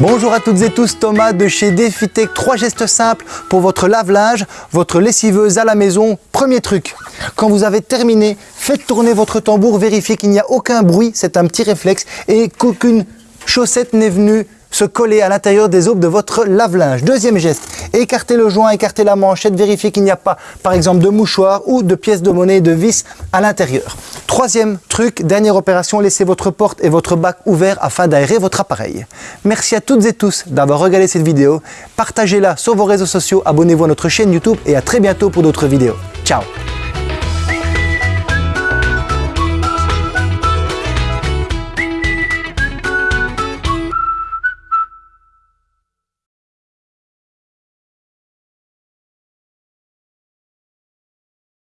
Bonjour à toutes et tous, Thomas de chez DefiTech. Trois gestes simples pour votre lave-linge, votre lessiveuse à la maison. Premier truc, quand vous avez terminé, faites tourner votre tambour, vérifiez qu'il n'y a aucun bruit, c'est un petit réflexe, et qu'aucune chaussette n'est venue se coller à l'intérieur des aubes de votre lave-linge. Deuxième geste, écartez le joint, écartez la manchette, vérifiez qu'il n'y a pas, par exemple, de mouchoir ou de pièces de monnaie de vis à l'intérieur. Troisième truc, dernière opération, laissez votre porte et votre bac ouverts afin d'aérer votre appareil. Merci à toutes et tous d'avoir regardé cette vidéo. Partagez-la sur vos réseaux sociaux, abonnez-vous à notre chaîne YouTube et à très bientôt pour d'autres vidéos. Ciao